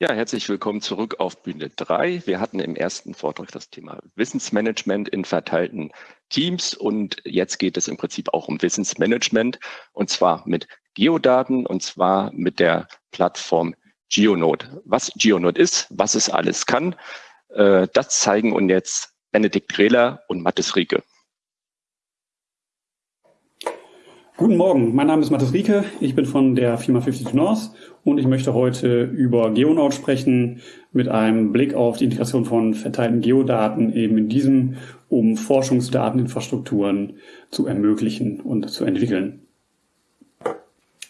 Ja, herzlich willkommen zurück auf Bühne 3. Wir hatten im ersten Vortrag das Thema Wissensmanagement in verteilten Teams und jetzt geht es im Prinzip auch um Wissensmanagement und zwar mit Geodaten und zwar mit der Plattform GeoNode. Was GeoNode ist, was es alles kann, äh, das zeigen uns jetzt Benedikt Grehler und Mathis Rieke. Guten Morgen, mein Name ist Mathis Rieke, ich bin von der Firma 52 North und ich möchte heute über GeoNode sprechen mit einem Blick auf die Integration von verteilten Geodaten eben in diesem, um Forschungsdateninfrastrukturen zu ermöglichen und zu entwickeln.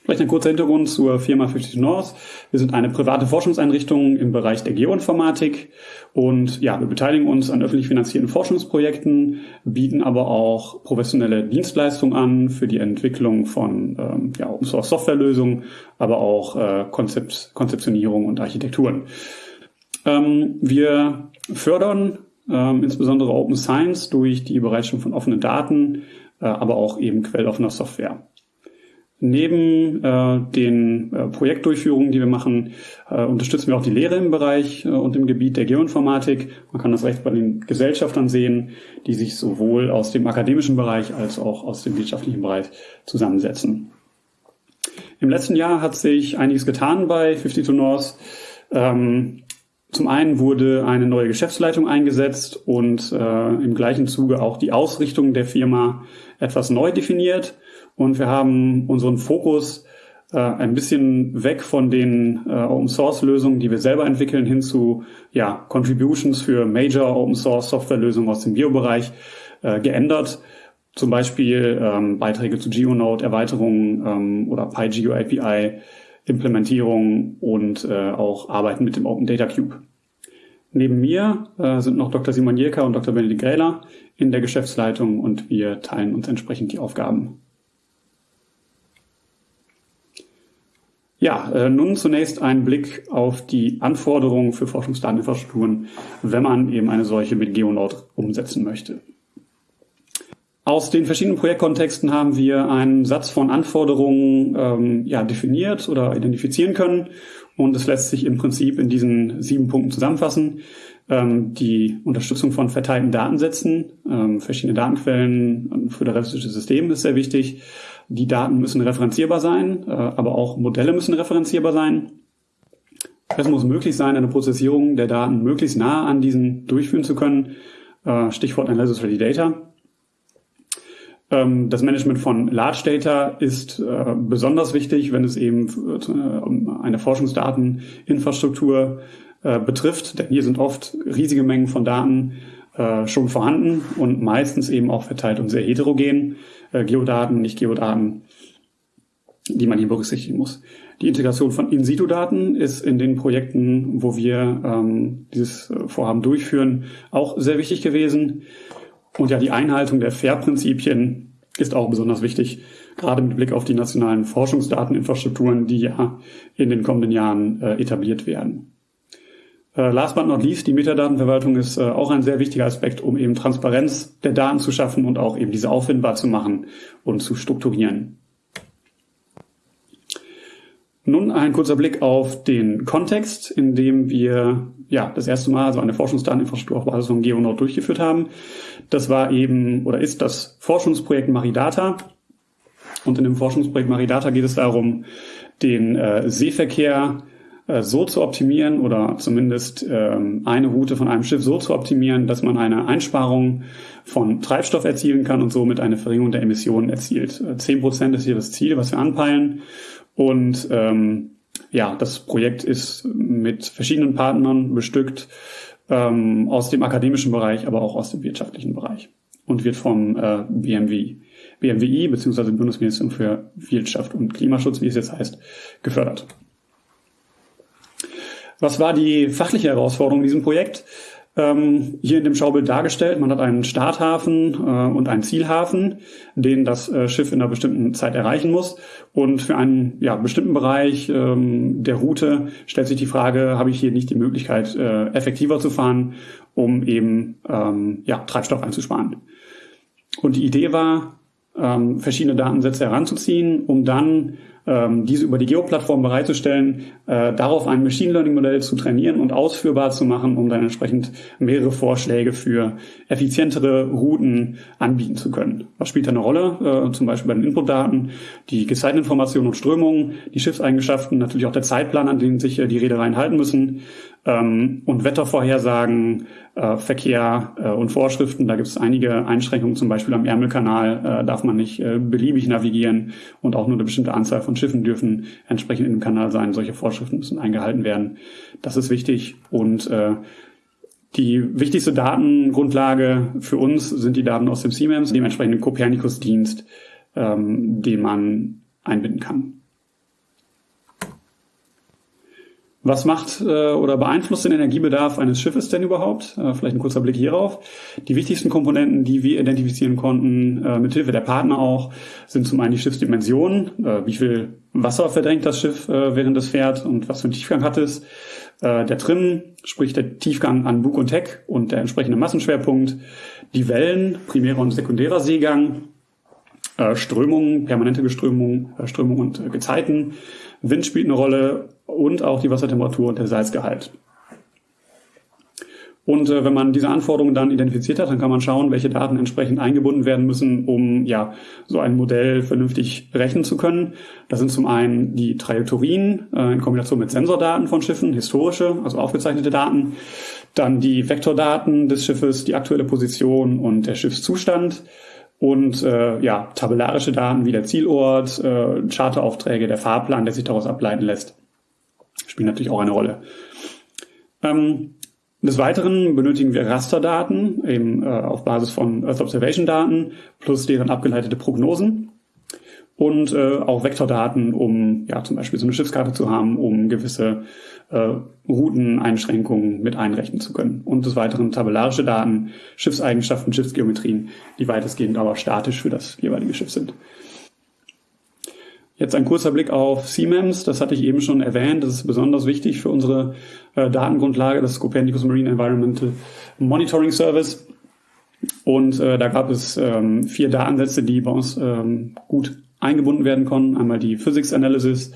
Vielleicht ein kurzer Hintergrund zur Firma 50 North. Wir sind eine private Forschungseinrichtung im Bereich der Geoinformatik und ja, wir beteiligen uns an öffentlich finanzierten Forschungsprojekten, bieten aber auch professionelle Dienstleistungen an für die Entwicklung von ähm, ja, Open Source Softwarelösungen, aber auch äh, Konzept, Konzeptionierung und Architekturen. Ähm, wir fördern ähm, insbesondere Open Science durch die Bereitstellung von offenen Daten, äh, aber auch eben quelloffener Software. Neben äh, den äh, Projektdurchführungen, die wir machen, äh, unterstützen wir auch die Lehre im Bereich äh, und im Gebiet der Geoinformatik. Man kann das recht bei den Gesellschaftern sehen, die sich sowohl aus dem akademischen Bereich als auch aus dem wirtschaftlichen Bereich zusammensetzen. Im letzten Jahr hat sich einiges getan bei 52 North. Ähm, zum einen wurde eine neue Geschäftsleitung eingesetzt und äh, im gleichen Zuge auch die Ausrichtung der Firma etwas neu definiert. Und wir haben unseren Fokus äh, ein bisschen weg von den äh, Open Source Lösungen, die wir selber entwickeln, hin zu ja, Contributions für Major Open Source Software Lösungen aus dem Biobereich äh, geändert. Zum Beispiel ähm, Beiträge zu GeoNode, Erweiterungen ähm, oder PyGeo API, Implementierung und äh, auch Arbeiten mit dem Open Data Cube. Neben mir äh, sind noch Dr. Simon Jirka und Dr. Benedikt Gräler in der Geschäftsleitung und wir teilen uns entsprechend die Aufgaben. Ja, äh, nun zunächst ein Blick auf die Anforderungen für Forschungsdateninfrastrukturen, wenn man eben eine solche mit GeoNode umsetzen möchte. Aus den verschiedenen Projektkontexten haben wir einen Satz von Anforderungen ähm, ja, definiert oder identifizieren können und es lässt sich im Prinzip in diesen sieben Punkten zusammenfassen. Ähm, die Unterstützung von verteilten Datensätzen, ähm, verschiedene Datenquellen für föderalistische System ist sehr wichtig. Die Daten müssen referenzierbar sein, äh, aber auch Modelle müssen referenzierbar sein. Es muss möglich sein, eine Prozessierung der Daten möglichst nah an diesen durchführen zu können. Äh, Stichwort Analysis Ready Data. Ähm, das Management von Large Data ist äh, besonders wichtig, wenn es eben eine Forschungsdateninfrastruktur betrifft, denn hier sind oft riesige Mengen von Daten schon vorhanden und meistens eben auch verteilt und sehr heterogen äh, Geodaten, nicht Geodaten, die man hier berücksichtigen muss. Die Integration von In-Situ-Daten ist in den Projekten, wo wir ähm, dieses äh, Vorhaben durchführen, auch sehr wichtig gewesen. Und ja, die Einhaltung der FAIR-Prinzipien ist auch besonders wichtig, gerade mit Blick auf die nationalen Forschungsdateninfrastrukturen, die ja in den kommenden Jahren äh, etabliert werden. Äh, last but not least, die Metadatenverwaltung ist äh, auch ein sehr wichtiger Aspekt, um eben Transparenz der Daten zu schaffen und auch eben diese auffindbar zu machen und zu strukturieren. Nun ein kurzer Blick auf den Kontext, in dem wir ja das erste Mal so eine Forschungsdateninfrastruktur auf Basis von GeoNode durchgeführt haben. Das war eben oder ist das Forschungsprojekt Maridata. Und in dem Forschungsprojekt Maridata geht es darum, den äh, Seeverkehr äh, so zu optimieren oder zumindest ähm, eine Route von einem Schiff so zu optimieren, dass man eine Einsparung von Treibstoff erzielen kann und somit eine Verringerung der Emissionen erzielt. Äh, zehn Prozent ist hier das Ziel, was wir anpeilen. Und ähm, ja, das Projekt ist mit verschiedenen Partnern bestückt ähm, aus dem akademischen Bereich, aber auch aus dem wirtschaftlichen Bereich und wird vom äh, BMW, BMWI bzw. Bundesministerium für Wirtschaft und Klimaschutz, wie es jetzt heißt, gefördert. Was war die fachliche Herausforderung in diesem Projekt? Ähm, hier in dem Schaubild dargestellt. Man hat einen Starthafen äh, und einen Zielhafen, den das äh, Schiff in einer bestimmten Zeit erreichen muss. Und für einen ja, bestimmten Bereich ähm, der Route stellt sich die Frage, habe ich hier nicht die Möglichkeit, äh, effektiver zu fahren, um eben ähm, ja, Treibstoff einzusparen. Und die Idee war, ähm, verschiedene Datensätze heranzuziehen, um dann ähm, diese über die Geo-Plattform bereitzustellen, äh, darauf ein Machine Learning-Modell zu trainieren und ausführbar zu machen, um dann entsprechend mehrere Vorschläge für effizientere Routen anbieten zu können. Was spielt da eine Rolle? Äh, zum Beispiel bei den Inputdaten, die Gezeiteninformationen und Strömungen, die Schiffseigenschaften, natürlich auch der Zeitplan, an den sich äh, die Reedereien halten müssen ähm, und Wettervorhersagen, äh, Verkehr äh, und Vorschriften. Da gibt es einige Einschränkungen, zum Beispiel am Ärmelkanal äh, darf man nicht äh, beliebig navigieren und auch nur eine bestimmte Anzahl von Schiffen dürfen entsprechend dem Kanal sein. Solche Vorschriften müssen eingehalten werden. Das ist wichtig und äh, die wichtigste Datengrundlage für uns sind die Daten aus dem CMEMS, dem entsprechenden Copernicus-Dienst, ähm, den man einbinden kann. Was macht äh, oder beeinflusst den Energiebedarf eines Schiffes denn überhaupt? Äh, vielleicht ein kurzer Blick hierauf. Die wichtigsten Komponenten, die wir identifizieren konnten, äh, mithilfe der Partner auch, sind zum einen die Schiffsdimensionen, äh, wie viel Wasser verdrängt das Schiff, äh, während es fährt und was für einen Tiefgang hat es. Äh, der Trim, sprich der Tiefgang an Bug und Heck und der entsprechende Massenschwerpunkt. Die Wellen, primärer und sekundärer Seegang, äh, Strömungen, permanente Geströmung, äh, Strömung und äh, Gezeiten. Wind spielt eine Rolle und auch die Wassertemperatur und der Salzgehalt. Und äh, wenn man diese Anforderungen dann identifiziert hat, dann kann man schauen, welche Daten entsprechend eingebunden werden müssen, um ja so ein Modell vernünftig berechnen zu können. Das sind zum einen die Trajektorien äh, in Kombination mit Sensordaten von Schiffen, historische, also aufgezeichnete Daten, dann die Vektordaten des Schiffes, die aktuelle Position und der Schiffszustand und äh, ja tabellarische Daten wie der Zielort, äh, Charteraufträge, der Fahrplan, der sich daraus ableiten lässt spielen natürlich auch eine Rolle. Ähm, des Weiteren benötigen wir Rasterdaten eben äh, auf Basis von Earth Observation Daten plus deren abgeleitete Prognosen und äh, auch Vektordaten, um ja zum Beispiel so eine Schiffskarte zu haben, um gewisse äh, Routeneinschränkungen mit einrechnen zu können. Und des Weiteren tabellarische Daten, Schiffseigenschaften, Schiffsgeometrien, die weitestgehend aber statisch für das jeweilige Schiff sind. Jetzt ein kurzer Blick auf CMEMS, das hatte ich eben schon erwähnt, das ist besonders wichtig für unsere äh, Datengrundlage, das Copernicus Marine Environmental Monitoring Service. Und äh, da gab es ähm, vier Datensätze, die bei uns ähm, gut eingebunden werden konnten. Einmal die Physics Analysis,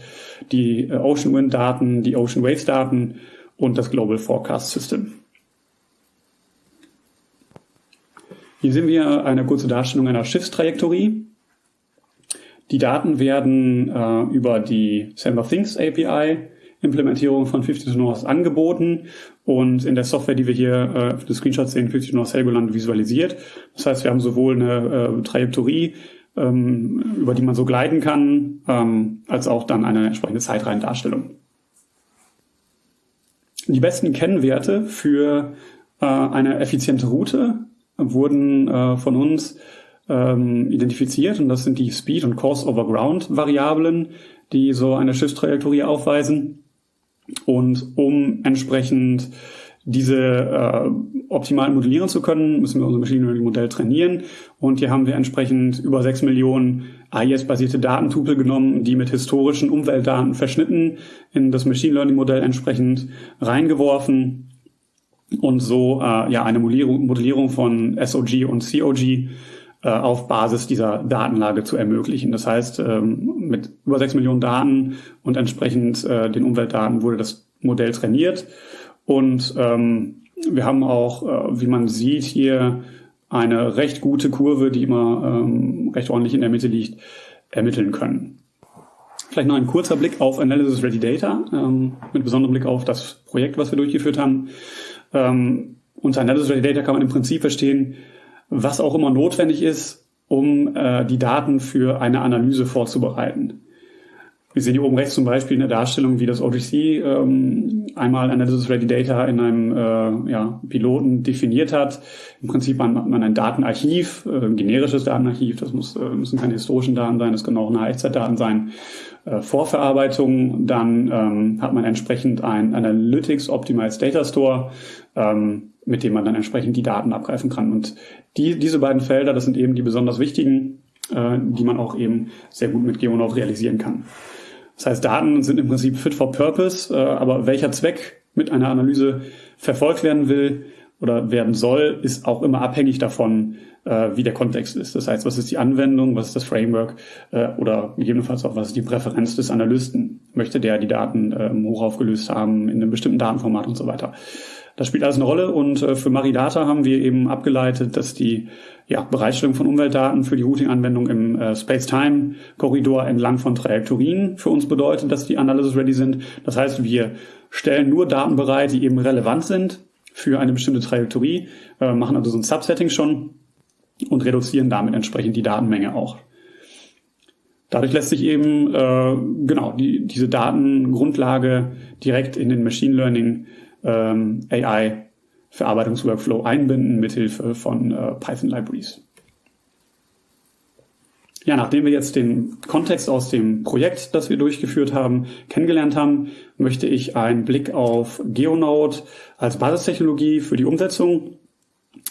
die äh, Ocean Wind Daten, die Ocean Waves Daten und das Global Forecast System. Hier sehen wir eine kurze Darstellung einer Schiffstrajektorie. Die Daten werden äh, über die Samba Things API Implementierung von 50 North angeboten und in der Software, die wir hier äh, auf den Screenshots sehen, 50 North Helgoland visualisiert. Das heißt, wir haben sowohl eine äh, Trajektorie, ähm, über die man so gleiten kann, ähm, als auch dann eine entsprechende Zeitreihendarstellung. Die besten Kennwerte für äh, eine effiziente Route wurden äh, von uns ähm, identifiziert und das sind die Speed- und Course-over-Ground-Variablen, die so eine Schiffstrajektorie aufweisen. Und um entsprechend diese äh, optimal modellieren zu können, müssen wir unser Machine Learning Modell trainieren. Und hier haben wir entsprechend über sechs Millionen AIS-basierte Datentupel genommen, die mit historischen Umweltdaten verschnitten in das Machine Learning Modell entsprechend reingeworfen und so äh, ja eine Modellierung, Modellierung von SOG und COG auf Basis dieser Datenlage zu ermöglichen. Das heißt, ähm, mit über sechs Millionen Daten und entsprechend äh, den Umweltdaten wurde das Modell trainiert. Und ähm, wir haben auch, äh, wie man sieht, hier eine recht gute Kurve, die immer ähm, recht ordentlich in der Mitte liegt, ermitteln können. Vielleicht noch ein kurzer Blick auf Analysis Ready Data, mit besonderem Blick auf das Projekt, was wir durchgeführt haben. Unter Analysis Ready Data kann man im Prinzip verstehen, was auch immer notwendig ist, um äh, die Daten für eine Analyse vorzubereiten. Wir sehen hier oben rechts zum Beispiel eine Darstellung, wie das OGC ähm, einmal Analysis Ready Data in einem äh, ja, Piloten definiert hat. Im Prinzip hat man ein Datenarchiv, äh, ein generisches Datenarchiv, das muss, äh, müssen keine historischen Daten sein, das können auch eine Echtzeitdaten sein. Äh, Vorverarbeitung, dann ähm, hat man entsprechend ein Analytics Optimized Data Store, ähm, mit dem man dann entsprechend die Daten abgreifen kann. Und die, diese beiden Felder, das sind eben die besonders wichtigen, äh, die man auch eben sehr gut mit GeoNote realisieren kann. Das heißt, Daten sind im Prinzip fit for purpose, äh, aber welcher Zweck mit einer Analyse verfolgt werden will, oder werden soll, ist auch immer abhängig davon, äh, wie der Kontext ist. Das heißt, was ist die Anwendung, was ist das Framework äh, oder gegebenenfalls auch, was ist die Präferenz des Analysten? Möchte der die Daten ähm, hoch aufgelöst haben in einem bestimmten Datenformat und so weiter. Das spielt alles eine Rolle und äh, für Maridata haben wir eben abgeleitet, dass die ja, Bereitstellung von Umweltdaten für die Routing-Anwendung im äh, Space-Time-Korridor entlang von Trajektorien für uns bedeutet, dass die Analysis ready sind. Das heißt, wir stellen nur Daten bereit, die eben relevant sind für eine bestimmte Trajektorie, äh, machen also so ein Subsetting schon und reduzieren damit entsprechend die Datenmenge auch. Dadurch lässt sich eben äh, genau die, diese Datengrundlage direkt in den Machine Learning ähm, AI Verarbeitungsworkflow einbinden mithilfe von äh, Python Libraries. Ja, nachdem wir jetzt den Kontext aus dem Projekt, das wir durchgeführt haben, kennengelernt haben, möchte ich einen Blick auf GeoNode als Basistechnologie für die Umsetzung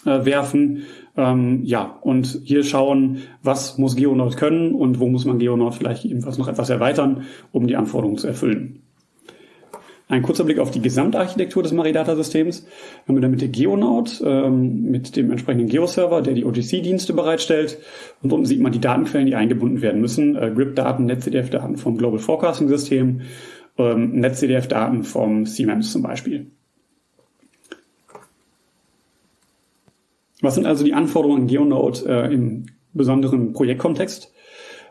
äh, werfen. Ähm, ja, und hier schauen, was muss GeoNode können und wo muss man GeoNode vielleicht ebenfalls noch etwas erweitern, um die Anforderungen zu erfüllen. Ein kurzer Blick auf die Gesamtarchitektur des Maridata-Systems. Wir haben in der Mitte Geonode ähm, mit dem entsprechenden Geo-Server, der die OTC-Dienste bereitstellt. Und unten sieht man die Datenquellen, die eingebunden werden müssen. Äh, GRIP-Daten, NetCDF-Daten vom Global Forecasting-System, ähm, NetCDF-Daten vom CMEMS zum Beispiel. Was sind also die Anforderungen in GeoNode äh, im besonderen Projektkontext?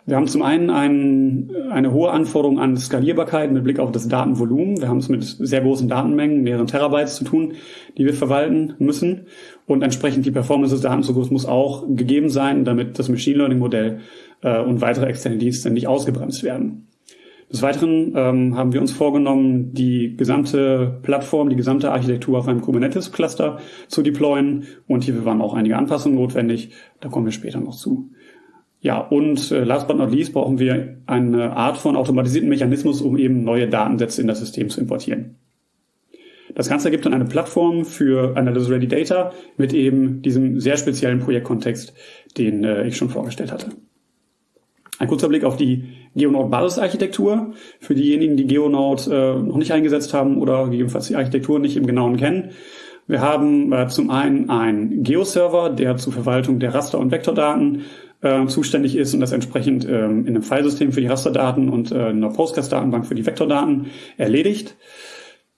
Wir haben zum einen ein, eine hohe Anforderung an Skalierbarkeit mit Blick auf das Datenvolumen. Wir haben es mit sehr großen Datenmengen, mehreren Terabytes zu tun, die wir verwalten müssen. Und entsprechend die Performance des Datenzugriffs muss auch gegeben sein, damit das Machine Learning Modell äh, und weitere externe Dienste nicht ausgebremst werden. Des Weiteren ähm, haben wir uns vorgenommen, die gesamte Plattform, die gesamte Architektur auf einem Kubernetes-Cluster zu deployen. Und hierfür waren auch einige Anpassungen notwendig. Da kommen wir später noch zu. Ja, und äh, last but not least brauchen wir eine Art von automatisierten Mechanismus, um eben neue Datensätze in das System zu importieren. Das Ganze ergibt dann eine Plattform für Analysis Ready Data mit eben diesem sehr speziellen Projektkontext, den äh, ich schon vorgestellt hatte. Ein kurzer Blick auf die GeoNode Basisarchitektur. Für diejenigen, die GeoNode äh, noch nicht eingesetzt haben oder gegebenenfalls die Architektur nicht im Genauen kennen. Wir haben äh, zum einen einen Geo-Server, der zur Verwaltung der Raster- und Vektordaten äh, zuständig ist und das entsprechend ähm, in einem Filesystem für die Rasterdaten und äh, in einer Postgres-Datenbank für die Vektordaten erledigt.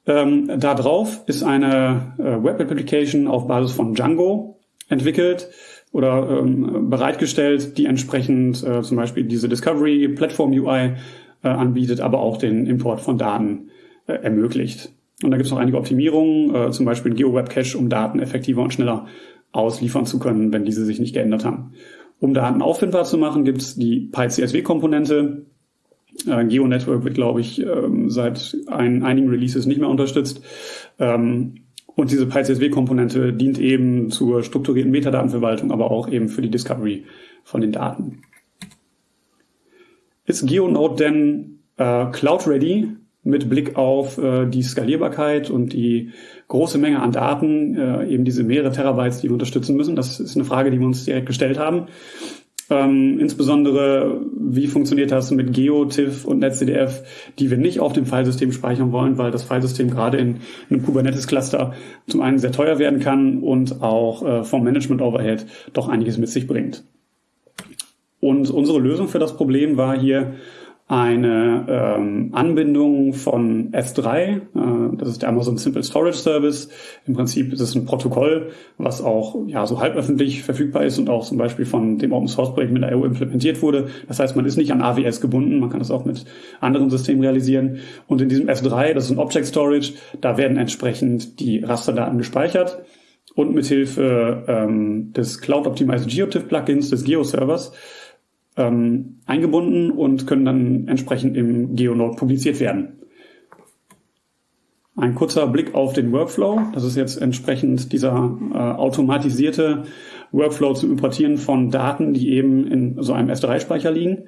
Ähm, da drauf ist eine äh, Web-Application auf Basis von Django entwickelt oder ähm, bereitgestellt, die entsprechend äh, zum Beispiel diese Discovery Platform UI äh, anbietet, aber auch den Import von Daten äh, ermöglicht. Und da gibt es noch einige Optimierungen, äh, zum Beispiel GeoWeb Cache, um Daten effektiver und schneller ausliefern zu können, wenn diese sich nicht geändert haben. Um Daten auffindbar zu machen, gibt es die PyCSW-Komponente. Äh, GeoNetwork wird, glaube ich, ähm, seit ein, einigen Releases nicht mehr unterstützt. Ähm, und diese PyCSW-Komponente dient eben zur strukturierten Metadatenverwaltung, aber auch eben für die Discovery von den Daten. Ist GeoNode denn äh, Cloud-ready? Mit Blick auf äh, die Skalierbarkeit und die große Menge an Daten, äh, eben diese mehrere Terabytes, die wir unterstützen müssen. Das ist eine Frage, die wir uns direkt gestellt haben. Ähm, insbesondere, wie funktioniert das mit Geo, TIFF und NetCDF, die wir nicht auf dem Filesystem speichern wollen, weil das Filesystem gerade in einem Kubernetes-Cluster zum einen sehr teuer werden kann und auch äh, vom Management-Overhead doch einiges mit sich bringt. Und unsere Lösung für das Problem war hier, eine ähm, Anbindung von S3, äh, das ist der Amazon Simple Storage Service. Im Prinzip ist es ein Protokoll, was auch ja so halb öffentlich verfügbar ist und auch zum Beispiel von dem Open Source Projekt mit IO implementiert wurde. Das heißt, man ist nicht an AWS gebunden, man kann das auch mit anderen Systemen realisieren. Und in diesem S3, das ist ein Object Storage, da werden entsprechend die Rasterdaten gespeichert und mithilfe ähm, des Cloud Optimized GeoTIFF Plugins des Geo-Servers ähm, eingebunden und können dann entsprechend im GeoNode publiziert werden. Ein kurzer Blick auf den Workflow. Das ist jetzt entsprechend dieser äh, automatisierte Workflow zum Importieren von Daten, die eben in so einem S3-Speicher liegen.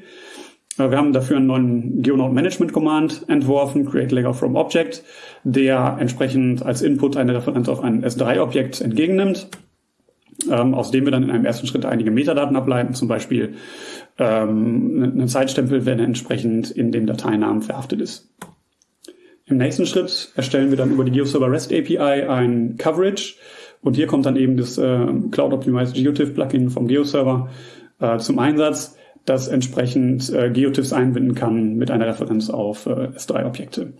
Äh, wir haben dafür einen neuen GeoNode Management Command entworfen, Create Layer from Object, der entsprechend als Input eine Referenz auf ein S3-Objekt entgegennimmt, ähm, aus dem wir dann in einem ersten Schritt einige Metadaten ableiten, zum Beispiel ähm, ein Zeitstempel, wenn er entsprechend in dem Dateinamen verhaftet ist. Im nächsten Schritt erstellen wir dann über die GeoServer REST API ein Coverage Und hier kommt dann eben das äh, Cloud Optimized GeoTIFF Plugin vom GeoServer äh, zum Einsatz, das entsprechend äh, GeoTIFFs einbinden kann mit einer Referenz auf äh, S3-Objekte.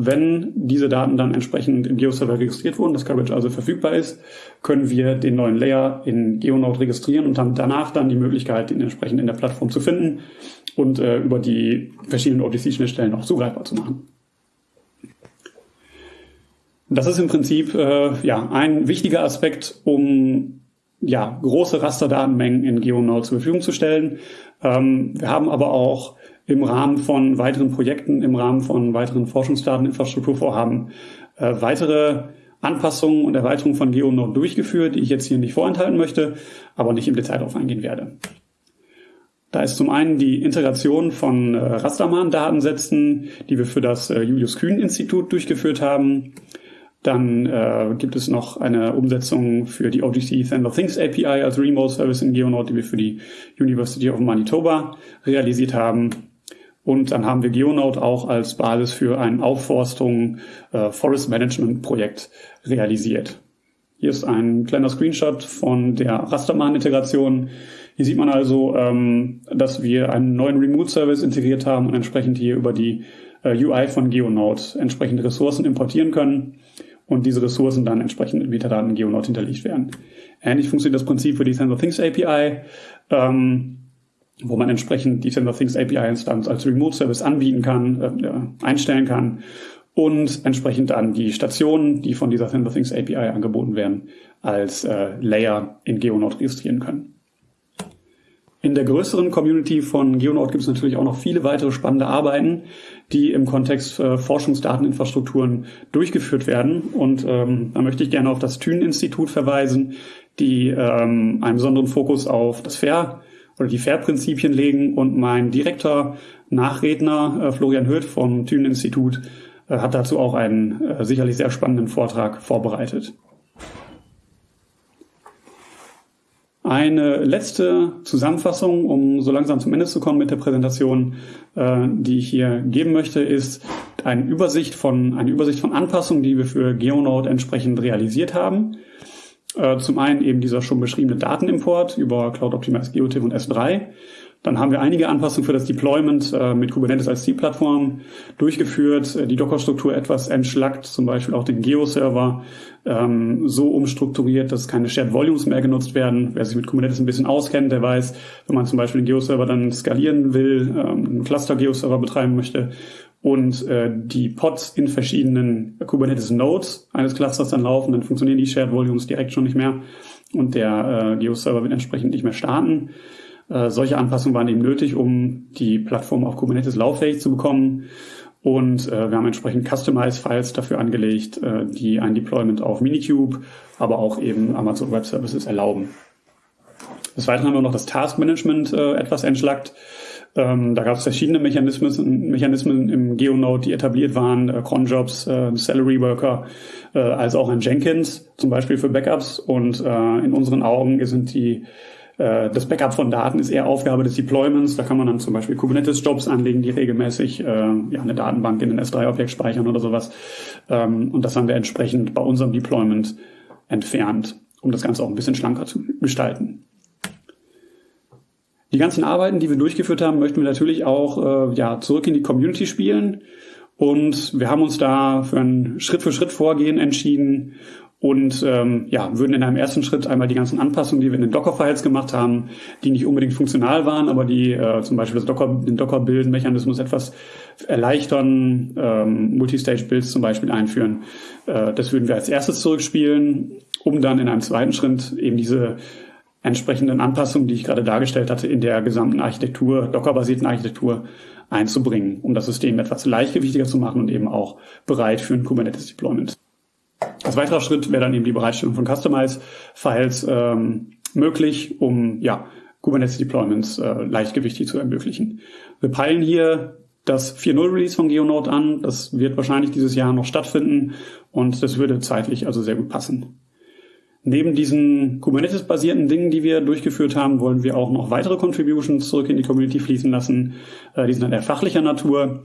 Wenn diese Daten dann entsprechend im GeoServer registriert wurden, das Coverage also verfügbar ist, können wir den neuen Layer in GeoNode registrieren und haben danach dann die Möglichkeit, ihn entsprechend in der Plattform zu finden und äh, über die verschiedenen OTC-Schnittstellen auch zugreifbar zu machen. Das ist im Prinzip äh, ja ein wichtiger Aspekt, um ja große Rasterdatenmengen in GeoNode zur Verfügung zu stellen. Ähm, wir haben aber auch im Rahmen von weiteren Projekten, im Rahmen von weiteren Forschungsdateninfrastrukturvorhaben äh, weitere Anpassungen und Erweiterungen von GeoNode durchgeführt, die ich jetzt hier nicht vorenthalten möchte, aber nicht im Detail darauf eingehen werde. Da ist zum einen die Integration von äh, Rastermann-Datensätzen, die wir für das äh, Julius Kühn-Institut durchgeführt haben. Dann äh, gibt es noch eine Umsetzung für die OGC Thunder Things API als Remote Service in GeoNode, die wir für die University of Manitoba realisiert haben. Und dann haben wir GeoNode auch als Basis für ein Aufforstung äh, Forest Management Projekt realisiert. Hier ist ein kleiner Screenshot von der Rasterman-Integration. Hier sieht man also, ähm, dass wir einen neuen Remote-Service integriert haben und entsprechend hier über die äh, UI von GeoNode entsprechende Ressourcen importieren können und diese Ressourcen dann entsprechend in Metadaten in GeoNode hinterlegt werden. Ähnlich funktioniert das Prinzip für die Sensor Things API. Ähm, wo man entsprechend die Sensor Things API-Instanz als Remote-Service anbieten kann, äh, einstellen kann und entsprechend dann die Stationen, die von dieser Sensor Things API angeboten werden, als äh, Layer in GeoNode registrieren können. In der größeren Community von GeoNode gibt es natürlich auch noch viele weitere spannende Arbeiten, die im Kontext äh, Forschungsdateninfrastrukturen durchgeführt werden. Und ähm, da möchte ich gerne auf das Thün-Institut verweisen, die ähm, einen besonderen Fokus auf das Fair oder die FAIR-Prinzipien legen und mein direkter Nachredner äh, Florian Höth vom Thünen-Institut äh, hat dazu auch einen äh, sicherlich sehr spannenden Vortrag vorbereitet. Eine letzte Zusammenfassung, um so langsam zum Ende zu kommen mit der Präsentation, äh, die ich hier geben möchte, ist eine Übersicht von, eine Übersicht von Anpassungen, die wir für GeoNode entsprechend realisiert haben. Äh, zum einen eben dieser schon beschriebene Datenimport über Cloud Optimized GeoTIFF und S3. Dann haben wir einige Anpassungen für das Deployment äh, mit Kubernetes als Zielplattform durchgeführt, äh, die Docker-Struktur etwas entschlackt, zum Beispiel auch den Geo-Server ähm, so umstrukturiert, dass keine Shared Volumes mehr genutzt werden. Wer sich mit Kubernetes ein bisschen auskennt, der weiß, wenn man zum Beispiel den Geo-Server dann skalieren will, ähm, einen Cluster-Geo-Server betreiben möchte und äh, die Pods in verschiedenen Kubernetes Nodes eines Clusters dann laufen, dann funktionieren die Shared Volumes direkt schon nicht mehr und der äh, Geo-Server wird entsprechend nicht mehr starten. Äh, solche Anpassungen waren eben nötig, um die Plattform auf Kubernetes lauffähig zu bekommen. Und äh, wir haben entsprechend Customize-Files dafür angelegt, äh, die ein Deployment auf Minikube, aber auch eben Amazon Web Services erlauben. Des Weiteren haben wir noch das Task Management äh, etwas entschlackt. Ähm, da gab es verschiedene Mechanismen, Mechanismen im GeoNode, die etabliert waren, äh, Cronjobs, äh, Salary Worker, äh, als auch ein Jenkins, zum Beispiel für Backups. Und äh, in unseren Augen sind die äh, das Backup von Daten ist eher Aufgabe des Deployments. Da kann man dann zum Beispiel Kubernetes-Jobs anlegen, die regelmäßig äh, ja, eine Datenbank in den S3-Objekt speichern oder sowas. Ähm, und das haben wir entsprechend bei unserem Deployment entfernt, um das Ganze auch ein bisschen schlanker zu gestalten. Die ganzen Arbeiten, die wir durchgeführt haben, möchten wir natürlich auch äh, ja, zurück in die Community spielen. Und wir haben uns da für ein Schritt-für-Schritt-Vorgehen entschieden und ähm, ja, würden in einem ersten Schritt einmal die ganzen Anpassungen, die wir in den Docker-Files gemacht haben, die nicht unbedingt funktional waren, aber die äh, zum Beispiel das Docker, den Docker-Build-Mechanismus etwas erleichtern, ähm, Multistage-Builds zum Beispiel einführen. Äh, das würden wir als erstes zurückspielen, um dann in einem zweiten Schritt eben diese entsprechenden Anpassungen, die ich gerade dargestellt hatte, in der gesamten Architektur, Docker-basierten Architektur einzubringen, um das System etwas leichtgewichtiger zu machen und eben auch bereit für ein Kubernetes-Deployment. Als weiterer Schritt wäre dann eben die Bereitstellung von Customize-Files ähm, möglich, um ja, Kubernetes-Deployments äh, leichtgewichtig zu ermöglichen. Wir peilen hier das 4.0 Release von GeoNode an. Das wird wahrscheinlich dieses Jahr noch stattfinden und das würde zeitlich also sehr gut passen. Neben diesen Kubernetes-basierten Dingen, die wir durchgeführt haben, wollen wir auch noch weitere Contributions zurück in die Community fließen lassen. Äh, die sind dann eher fachlicher Natur.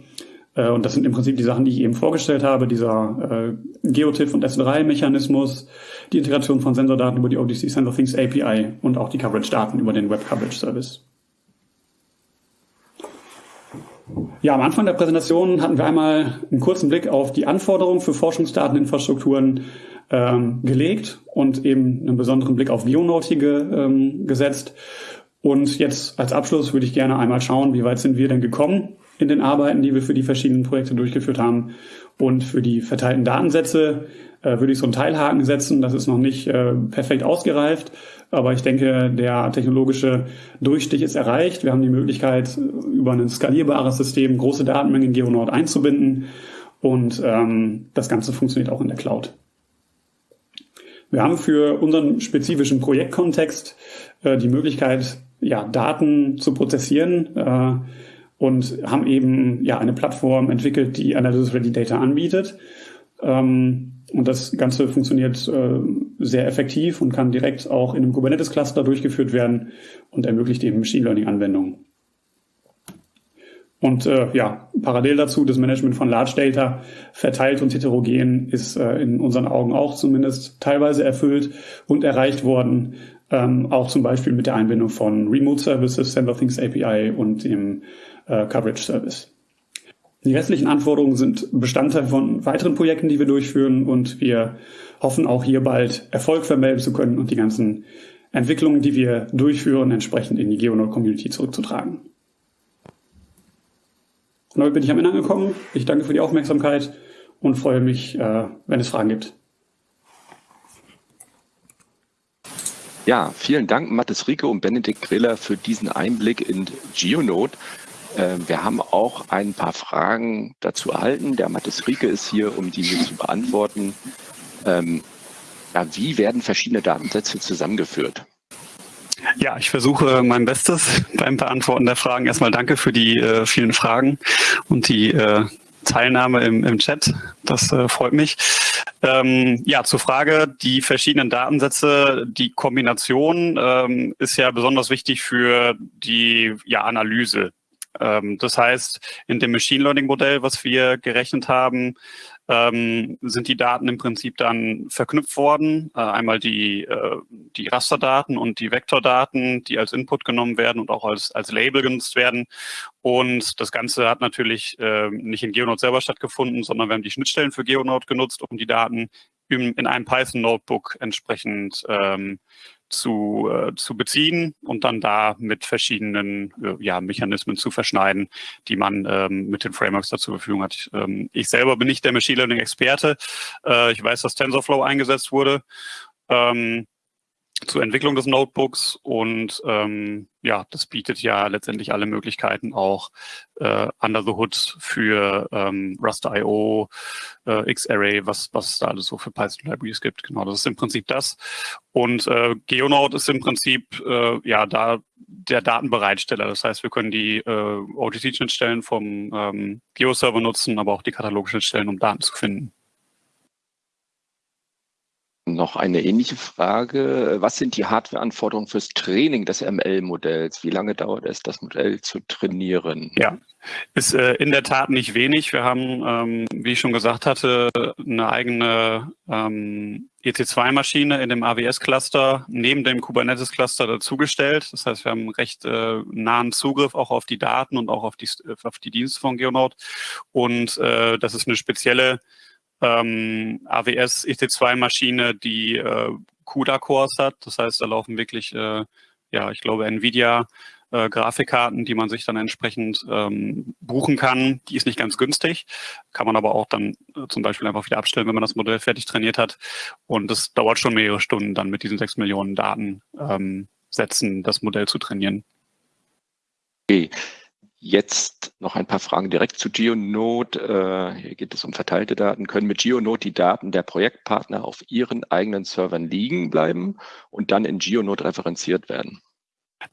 Äh, und das sind im Prinzip die Sachen, die ich eben vorgestellt habe, dieser äh, GeoTIFF und S3-Mechanismus, die Integration von Sensordaten über die ODC Sensor Things API und auch die Coverage-Daten über den Web Coverage Service. Ja, am Anfang der Präsentation hatten wir einmal einen kurzen Blick auf die Anforderungen für Forschungsdateninfrastrukturen ähm, gelegt und eben einen besonderen Blick auf Geonode hier ähm, gesetzt. Und jetzt als Abschluss würde ich gerne einmal schauen, wie weit sind wir denn gekommen in den Arbeiten, die wir für die verschiedenen Projekte durchgeführt haben. Und für die verteilten Datensätze äh, würde ich so einen Teilhaken setzen. Das ist noch nicht äh, perfekt ausgereift, aber ich denke, der technologische Durchstich ist erreicht. Wir haben die Möglichkeit, über ein skalierbares System große Datenmengen in GeoNode einzubinden und ähm, das Ganze funktioniert auch in der Cloud. Wir haben für unseren spezifischen Projektkontext äh, die Möglichkeit, ja, Daten zu prozessieren äh, und haben eben ja eine Plattform entwickelt, die Analysis Ready Data anbietet. Ähm, und das Ganze funktioniert äh, sehr effektiv und kann direkt auch in einem Kubernetes-Cluster durchgeführt werden und ermöglicht eben Machine Learning-Anwendungen. Und äh, ja, parallel dazu das Management von Large Data verteilt und heterogen ist äh, in unseren Augen auch zumindest teilweise erfüllt und erreicht worden, ähm, auch zum Beispiel mit der Einbindung von Remote Services, Sender Things API und dem äh, Coverage Service. Die restlichen Anforderungen sind Bestandteil von weiteren Projekten, die wir durchführen und wir hoffen auch hier bald Erfolg vermelden zu können und die ganzen Entwicklungen, die wir durchführen, entsprechend in die Geonode-Community zurückzutragen. Und damit bin ich am Ende angekommen. Ich danke für die Aufmerksamkeit und freue mich, äh, wenn es Fragen gibt. Ja, vielen Dank, Mathis Rieke und Benedikt Griller, für diesen Einblick in GeoNode. Ähm, wir haben auch ein paar Fragen dazu erhalten. Der Mathis Rieke ist hier, um diese zu beantworten. Ähm, ja, wie werden verschiedene Datensätze zusammengeführt? Ja, ich versuche mein Bestes beim Beantworten der Fragen. Erstmal danke für die äh, vielen Fragen und die äh, Teilnahme im, im Chat. Das äh, freut mich. Ähm, ja, zur Frage, die verschiedenen Datensätze, die Kombination ähm, ist ja besonders wichtig für die ja, Analyse das heißt, in dem Machine Learning Modell, was wir gerechnet haben, ähm, sind die Daten im Prinzip dann verknüpft worden. Äh, einmal die, äh, die Rasterdaten und die Vektordaten, die als Input genommen werden und auch als, als Label genutzt werden. Und das Ganze hat natürlich äh, nicht in GeoNode selber stattgefunden, sondern wir haben die Schnittstellen für GeoNode genutzt, um die Daten in, in einem Python-Notebook entsprechend ähm, zu, äh, zu beziehen und dann da mit verschiedenen äh, ja, Mechanismen zu verschneiden, die man ähm, mit den Frameworks da zur Verfügung hat. Ich, ähm, ich selber bin nicht der Machine Learning Experte. Äh, ich weiß, dass TensorFlow eingesetzt wurde. Ähm, zur Entwicklung des Notebooks und ähm, ja, das bietet ja letztendlich alle Möglichkeiten auch äh, under the hood für ähm, Rust.io, äh, Xarray, was, was es da alles so für Python-Libraries gibt. Genau, das ist im Prinzip das. Und äh, GeoNode ist im Prinzip äh, ja da der Datenbereitsteller. Das heißt, wir können die äh, OTC-Schnittstellen vom ähm, Geo-Server nutzen, aber auch die Katalogschnittstellen, um Daten zu finden. Noch eine ähnliche Frage. Was sind die Hardwareanforderungen fürs Training des ML-Modells? Wie lange dauert es, das Modell zu trainieren? Ja, ist äh, in der Tat nicht wenig. Wir haben, ähm, wie ich schon gesagt hatte, eine eigene ähm, EC2-Maschine in dem AWS-Cluster neben dem Kubernetes-Cluster dazugestellt. Das heißt, wir haben recht äh, nahen Zugriff auch auf die Daten und auch auf die, auf die Dienste von Geonode. Und äh, das ist eine spezielle ähm, AWS EC2-Maschine, die äh, CUDA-Cores hat. Das heißt, da laufen wirklich, äh, ja, ich glaube, NVIDIA äh, Grafikkarten, die man sich dann entsprechend ähm, buchen kann. Die ist nicht ganz günstig, kann man aber auch dann äh, zum Beispiel einfach wieder abstellen, wenn man das Modell fertig trainiert hat. Und das dauert schon mehrere Stunden, dann mit diesen sechs Millionen Datensätzen ähm, das Modell zu trainieren. Okay. Jetzt noch ein paar Fragen direkt zu GeoNode. Äh, hier geht es um verteilte Daten. Können mit GeoNode die Daten der Projektpartner auf ihren eigenen Servern liegen bleiben und dann in GeoNode referenziert werden?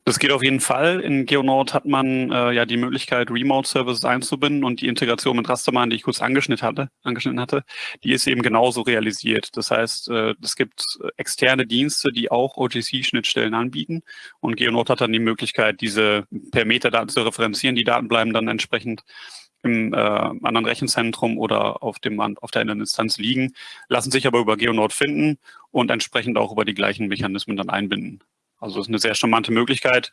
Das geht auf jeden Fall. In GeoNode hat man äh, ja die Möglichkeit, Remote-Services einzubinden und die Integration mit Rasterman, die ich kurz angeschnitten hatte, angeschnitten hatte, die ist eben genauso realisiert. Das heißt, äh, es gibt externe Dienste, die auch OGC-Schnittstellen anbieten und GeoNode hat dann die Möglichkeit, diese per Metadaten zu referenzieren. Die Daten bleiben dann entsprechend im äh, anderen Rechenzentrum oder auf, dem, auf der anderen Instanz liegen, lassen sich aber über GeoNode finden und entsprechend auch über die gleichen Mechanismen dann einbinden. Also ist eine sehr charmante Möglichkeit,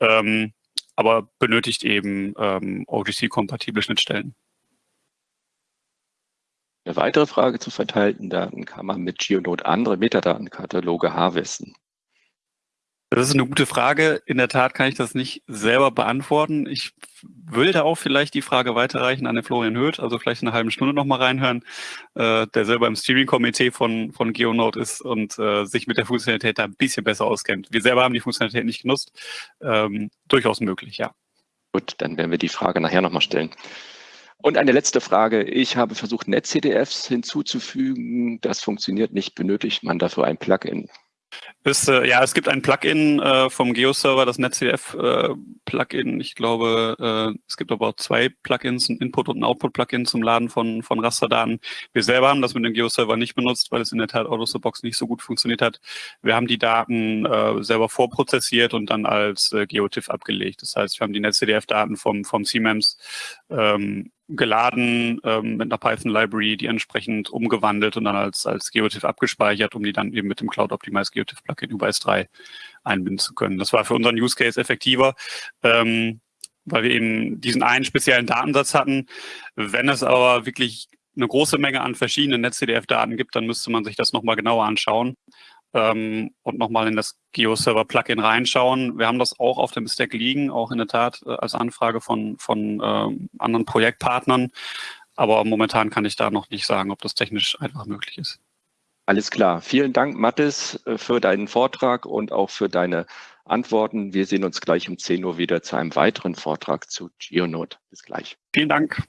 ähm, aber benötigt eben ähm, OGC-kompatible Schnittstellen. Eine weitere Frage zu verteilten Daten kann man mit GeoNode andere Metadatenkataloge harvesten. Das ist eine gute Frage. In der Tat kann ich das nicht selber beantworten. Ich will da auch vielleicht die Frage weiterreichen an den Florian Höth, also vielleicht in einer halben Stunde nochmal reinhören, äh, der selber im Steering-Komitee von, von GeoNode ist und äh, sich mit der Funktionalität da ein bisschen besser auskennt. Wir selber haben die Funktionalität nicht genutzt. Ähm, durchaus möglich, ja. Gut, dann werden wir die Frage nachher nochmal stellen. Und eine letzte Frage. Ich habe versucht, NetCDFs hinzuzufügen. Das funktioniert nicht. Benötigt man dafür ein Plugin? Ist, äh, ja, es gibt ein Plugin äh, vom GeoServer, das NetCDF-Plugin. Äh, ich glaube, äh, es gibt aber auch zwei Plugins, ein Input- und ein Output-Plugin zum Laden von, von Rasterdaten. Wir selber haben das mit dem GeoServer nicht benutzt, weil es in der Tat out of the box nicht so gut funktioniert hat. Wir haben die Daten äh, selber vorprozessiert und dann als äh, GeoTIFF abgelegt. Das heißt, wir haben die NetCDF-Daten vom, vom CMEMS ähm, geladen ähm, mit einer Python-Library, die entsprechend umgewandelt und dann als, als GeoTIFF abgespeichert, um die dann eben mit dem Cloud Optimized GeoTIFF Plugin über S3 einbinden zu können. Das war für unseren Use Case effektiver, ähm, weil wir eben diesen einen speziellen Datensatz hatten. Wenn es aber wirklich eine große Menge an verschiedenen NetCDF-Daten gibt, dann müsste man sich das nochmal genauer anschauen ähm, und nochmal in das GeoServer-Plugin reinschauen. Wir haben das auch auf dem Stack liegen, auch in der Tat äh, als Anfrage von, von ähm, anderen Projektpartnern. Aber momentan kann ich da noch nicht sagen, ob das technisch einfach möglich ist. Alles klar. Vielen Dank, Mathis, äh, für deinen Vortrag und auch für deine Antworten. Wir sehen uns gleich um 10 Uhr wieder zu einem weiteren Vortrag zu GeoNode. Bis gleich. Vielen Dank.